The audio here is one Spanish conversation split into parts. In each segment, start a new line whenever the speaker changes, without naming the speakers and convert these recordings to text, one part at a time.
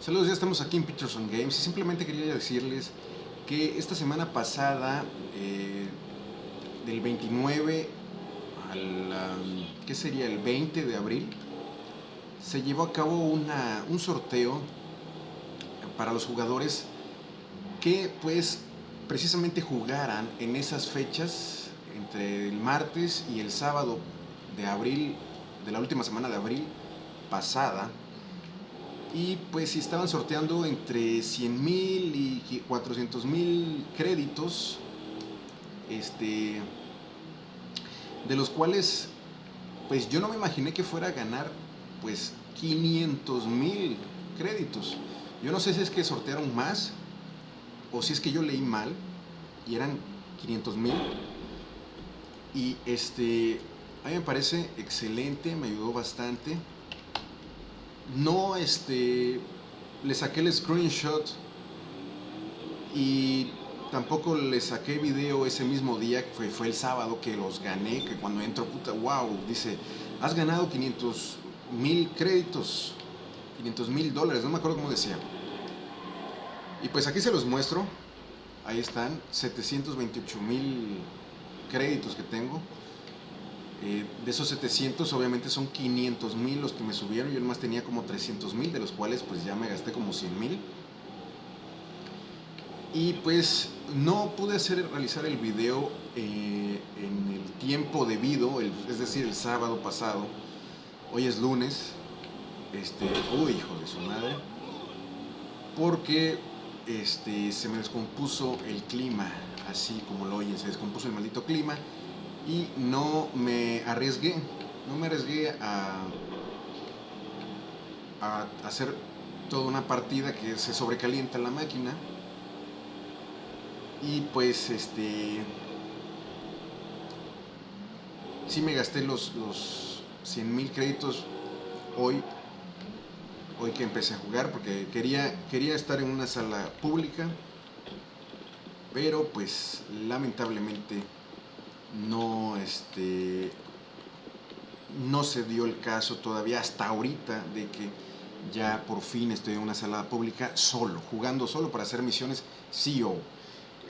Saludos, ya estamos aquí en Peterson Games y simplemente quería decirles que esta semana pasada, eh, del 29 al, ¿qué sería? El 20 de abril, se llevó a cabo una, un sorteo para los jugadores que pues precisamente jugaran en esas fechas entre el martes y el sábado de abril, de la última semana de abril pasada, y pues si estaban sorteando entre 100 mil y 400 mil créditos, este, de los cuales pues yo no me imaginé que fuera a ganar pues 500 mil créditos. Yo no sé si es que sortearon más o si es que yo leí mal y eran 500 mil. Y este, a mí me parece excelente, me ayudó bastante no este, le saqué el screenshot y tampoco le saqué video ese mismo día, que fue, el sábado que los gané, que cuando entro, puta, wow, dice, has ganado 500 mil créditos, 500 mil dólares, no me acuerdo cómo decía. Y pues aquí se los muestro, ahí están, 728 mil créditos que tengo. Eh, de esos 700 obviamente son 500 mil los que me subieron, yo nomás tenía como 300 mil, de los cuales pues ya me gasté como 100 mil. Y pues no pude hacer, realizar el video eh, en el tiempo debido, es decir, el sábado pasado. Hoy es lunes, este, uy, hijo de su madre, porque este, se me descompuso el clima, así como lo oyen, se descompuso el maldito clima y no me arriesgué, no me arriesgué a, a hacer toda una partida que se sobrecalienta la máquina. Y pues este sí me gasté los, los 100 mil créditos hoy hoy que empecé a jugar porque quería, quería estar en una sala pública pero pues lamentablemente no, este, no se dio el caso todavía hasta ahorita de que ya por fin estoy en una sala pública solo, jugando solo para hacer misiones CEO.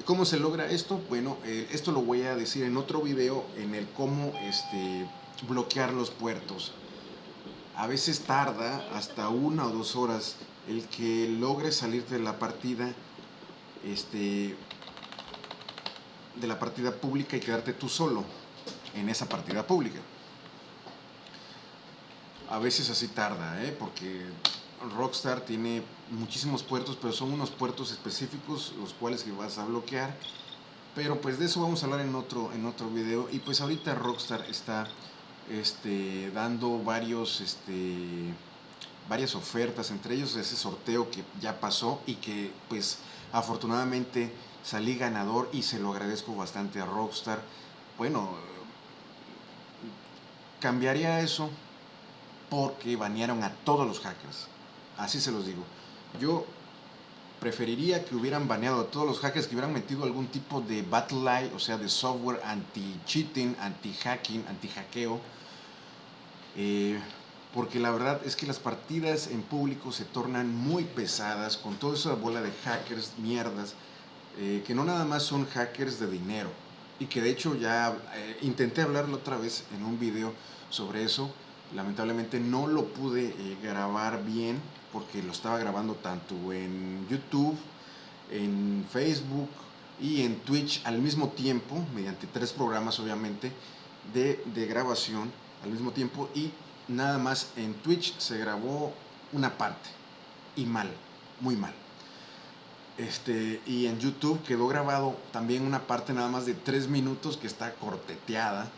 ¿Cómo se logra esto? Bueno, eh, esto lo voy a decir en otro video en el cómo este, bloquear los puertos. A veces tarda hasta una o dos horas el que logre salir de la partida este, de la partida pública y quedarte tú solo en esa partida pública. A veces así tarda, ¿eh? porque Rockstar tiene muchísimos puertos, pero son unos puertos específicos los cuales que vas a bloquear. Pero pues de eso vamos a hablar en otro, en otro video. Y pues ahorita Rockstar está este, dando varios, este, varias ofertas, entre ellos ese sorteo que ya pasó y que pues afortunadamente salí ganador y se lo agradezco bastante a Rockstar. Bueno, cambiaría eso porque banearon a todos los hackers. Así se los digo. Yo preferiría que hubieran baneado a todos los hackers que hubieran metido algún tipo de battle lie, o sea, de software anti-cheating, anti-hacking, anti-hackeo. Eh, porque la verdad es que las partidas en público se tornan muy pesadas con toda esa bola de hackers, mierdas, eh, que no nada más son hackers de dinero. Y que de hecho ya eh, intenté hablarlo otra vez en un video sobre eso, lamentablemente no lo pude eh, grabar bien porque lo estaba grabando tanto en YouTube, en Facebook y en Twitch al mismo tiempo, mediante tres programas obviamente de, de grabación al mismo tiempo. Y nada más en Twitch se grabó una parte. Y mal, muy mal. Este, y en YouTube quedó grabado también una parte nada más de tres minutos que está corteteada.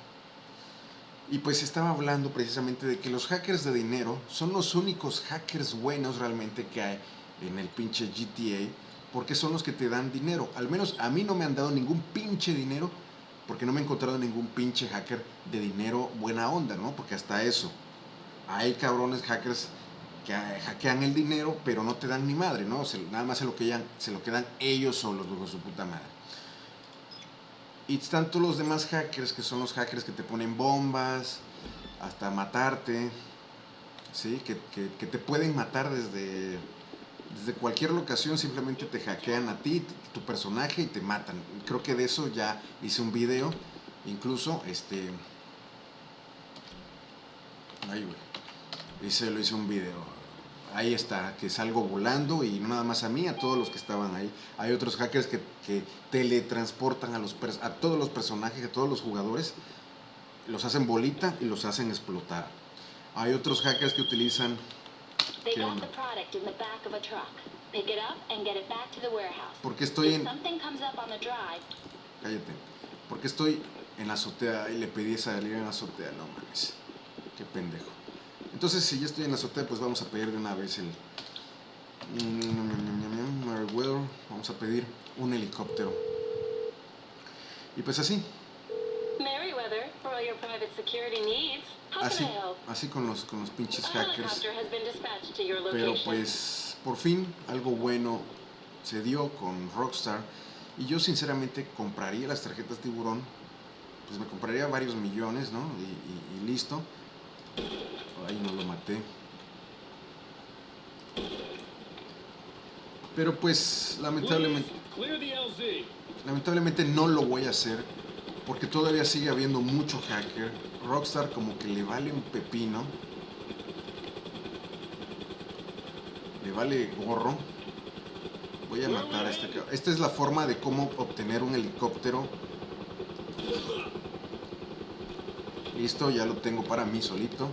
Y pues estaba hablando precisamente de que los hackers de dinero son los únicos hackers buenos realmente que hay en el pinche GTA, porque son los que te dan dinero. Al menos a mí no me han dado ningún pinche dinero, porque no me he encontrado ningún pinche hacker de dinero buena onda, ¿no? Porque hasta eso, hay cabrones hackers que hackean el dinero, pero no te dan ni madre, ¿no? nada más se lo, quedan, se lo quedan ellos solos, luego su puta madre. Y tanto los demás hackers, que son los hackers que te ponen bombas, hasta matarte, ¿sí? Que, que, te pueden matar desde desde cualquier locación simplemente te hackean a ti, tu personaje y te matan. Creo que de eso ya hice un video, incluso este... Ay, güey. Lo hice un video ahí está, que salgo volando y no nada más a mí, a todos los que estaban ahí. Hay otros hackers que, que teletransportan a, los, a todos los personajes, a todos los jugadores, los hacen bolita y los hacen explotar. Hay otros hackers que utilizan... Porque estoy en... Cállate. Porque estoy en la azotea y le pedí salir en la azotea, no mames. Qué pendejo. Entonces, si ya estoy en la azotea, pues vamos a pedir de una vez el... Vamos a pedir un helicóptero. Y pues así. Así, así con los, con los pinches hackers. Pero pues, por fin, algo bueno se dio con Rockstar. Y yo sinceramente compraría las tarjetas tiburón. Pues me compraría varios millones, ¿no? y listo ahí no lo maté. Pero pues lamentablemente lamentablemente no lo voy a hacer porque todavía sigue habiendo mucho hacker. Rockstar como que le vale un pepino. Le vale gorro. Voy a matar a este Esta es la forma de cómo obtener un helicóptero. Listo, ya lo tengo para mí solito.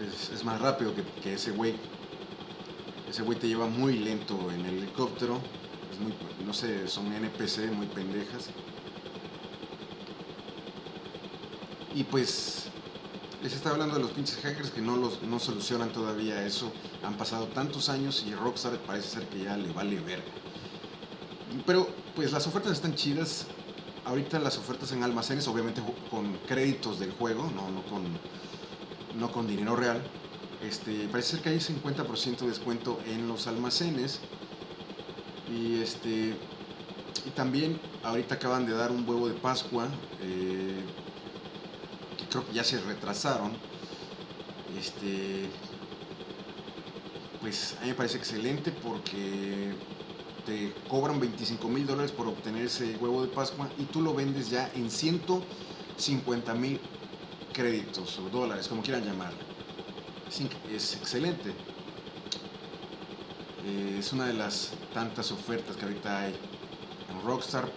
Es, más rápido que, ese güey. Ese güey te lleva muy lento en el helicóptero. no sé, son NPC muy pendejas. Y pues les estaba hablando de los pinches hackers que no, los, no solucionan todavía eso. Han pasado tantos años y Rockstar parece ser que ya le vale verga. Pero pues las ofertas están chidas. Ahorita las ofertas en almacenes, obviamente con créditos del juego, no, no con no con dinero real. Este, parece ser que hay 50% de descuento en los almacenes. Y este y también ahorita acaban de dar un huevo de Pascua, eh, que creo que ya se retrasaron. Este, pues a mí me parece excelente porque te cobran 25 mil dólares por obtener ese huevo de Pascua y tú lo vendes ya en 150 mil créditos o dólares, como quieran llamarlo. Es, excelente. Eh, es una de las tantas ofertas que ahorita hay en Rockstar,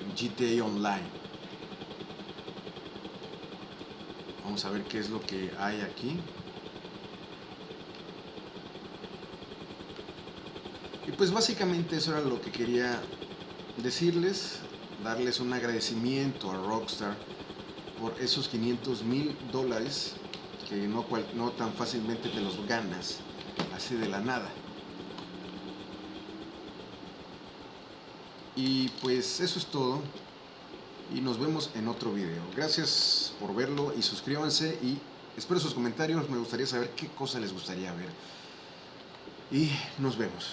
en GTA Online. Vamos a ver qué es lo que hay aquí. Y pues básicamente eso era lo que quería decirles, darles un agradecimiento a Rockstar por esos 500 mil dólares que no, no tan fácilmente te los ganas así de la nada. Y pues eso es todo y nos vemos en otro video. Gracias por verlo y suscríbanse y espero sus comentarios, me gustaría saber qué cosa les gustaría ver. Y nos vemos.